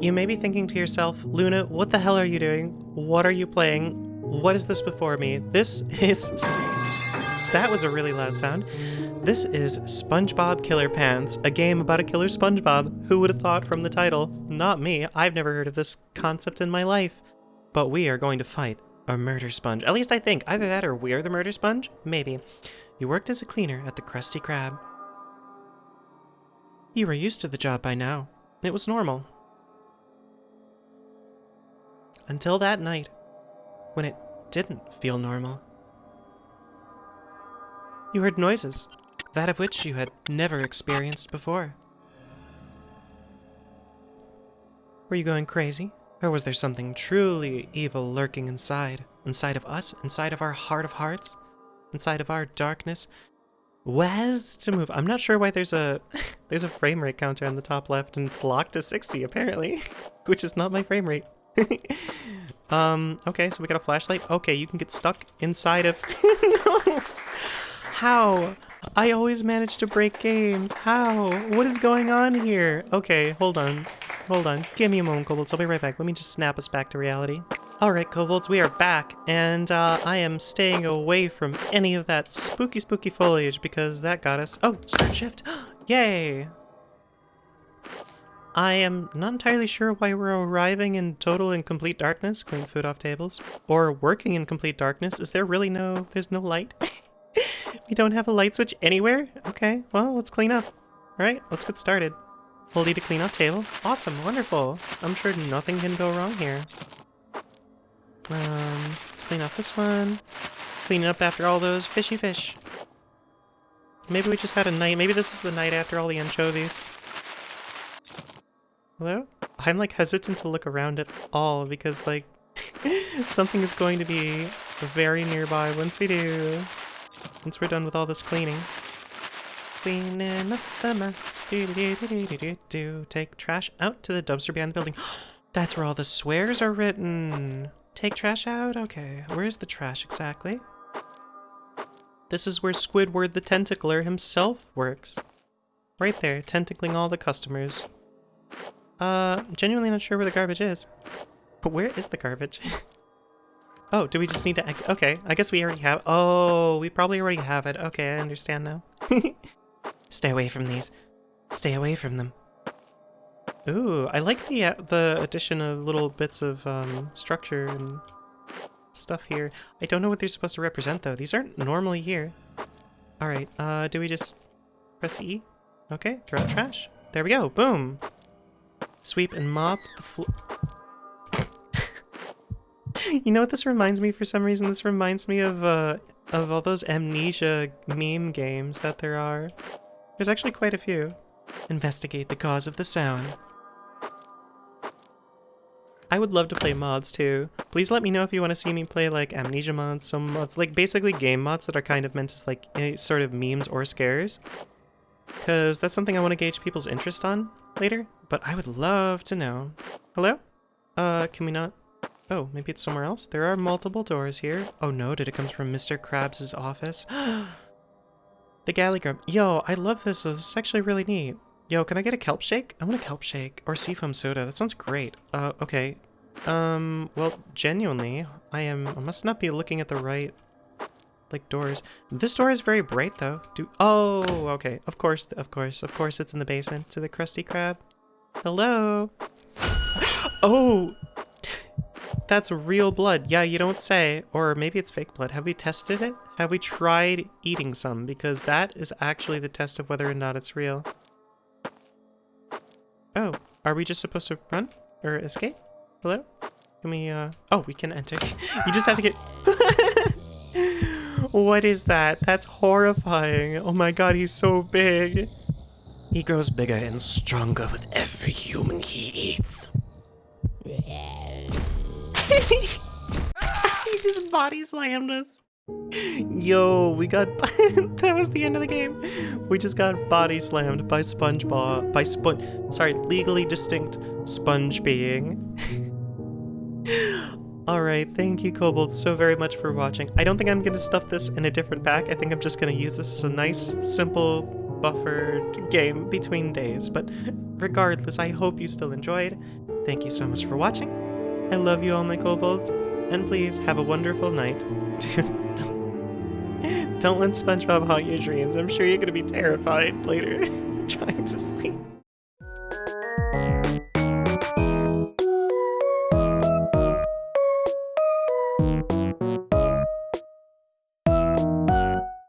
You may be thinking to yourself, Luna, what the hell are you doing? What are you playing? What is this before me? This is. That was a really loud sound. This is SpongeBob Killer Pants, a game about a killer SpongeBob. Who would have thought from the title? Not me. I've never heard of this concept in my life. But we are going to fight a murder sponge. At least I think. Either that or we're the murder sponge? Maybe. You worked as a cleaner at the Krusty Krab. You were used to the job by now. It was normal. Until that night, when it didn't feel normal. You heard noises, that of which you had never experienced before. Were you going crazy? Or was there something truly evil lurking inside? Inside of us? Inside of our heart of hearts? Inside of our darkness? Was to move. I'm not sure why there's a there's a frame rate counter on the top left and it's locked to 60 apparently, which is not my frame rate. um, okay, so we got a flashlight. Okay, you can get stuck inside of no. How? I always manage to break games. How? What is going on here? Okay, hold on. Hold on. Give me a moment, Kobolds. I'll be right back. Let me just snap us back to reality. Alright, Kobolds, we are back, and uh, I am staying away from any of that spooky, spooky foliage because that got us... Oh, start shift! Yay! I am not entirely sure why we're arriving in total and complete darkness, cleaning food off tables, or working in complete darkness. Is there really no... there's no light? we don't have a light switch anywhere? Okay, well, let's clean up. Alright, let's get started. E to clean off table. Awesome, wonderful. I'm sure nothing can go wrong here. Um, let's clean off this one. Clean up after all those fishy fish. Maybe we just had a night. Maybe this is the night after all the anchovies. Hello? I'm like hesitant to look around at all because like something is going to be very nearby once we do. Once we're done with all this cleaning. Cleaning up the mess. Do do do do do do do. Take trash out to the dumpster behind the building. That's where all the swears are written. Take trash out? Okay. Where's the trash exactly? This is where Squidward the Tentacler himself works. Right there, tentacling all the customers. Uh, genuinely not sure where the garbage is. But where is the garbage? oh, do we just need to exit? Okay, I guess we already have- Oh, we probably already have it. Okay, I understand now. Stay away from these. Stay away from them. Ooh, I like the uh, the addition of little bits of um, structure and stuff here. I don't know what they're supposed to represent though. These aren't normally here. All right, uh, do we just press E? Okay, throw out trash. There we go, boom. Sweep and mop the floor. you know what this reminds me for some reason? This reminds me of, uh, of all those amnesia meme games that there are. There's actually quite a few. Investigate the cause of the sound. I would love to play mods too. Please let me know if you want to see me play like amnesia mods, some mods, like basically game mods that are kind of meant as like a sort of memes or scares. Because that's something I want to gauge people's interest on later, but I would love to know. Hello? Uh, can we not? Oh, maybe it's somewhere else? There are multiple doors here. Oh no, did it come from Mr. Krabs' office? the galley grub. Yo, I love this. This is actually really neat. Yo, can I get a kelp shake? I want a kelp shake. Or seafoam soda. That sounds great. Uh, okay. Um, well, genuinely, I am- I must not be looking at the right, like, doors. This door is very bright, though. Do- Oh, okay. Of course, of course, of course it's in the basement to the Krusty Krab. Hello? oh! That's real blood. Yeah, you don't say. Or maybe it's fake blood. Have we tested it? Have we tried eating some? Because that is actually the test of whether or not it's real. Oh, are we just supposed to run? Or escape? Hello? Can we, uh... Oh, we can enter. you just have to get... what is that? That's horrifying. Oh my god, he's so big. He grows bigger and stronger with every human he eats. he just body slammed us. Yo, we got that was the end of the game. We just got body slammed by SpongeBob by Sponge sorry, legally distinct sponge being. Alright, thank you Kobold so very much for watching. I don't think I'm gonna stuff this in a different pack. I think I'm just gonna use this as a nice, simple buffered game between days. But regardless, I hope you still enjoyed. Thank you so much for watching. I love you all, my kobolds. And please have a wonderful night. Don't let SpongeBob haunt your dreams. I'm sure you're gonna be terrified later trying to sleep.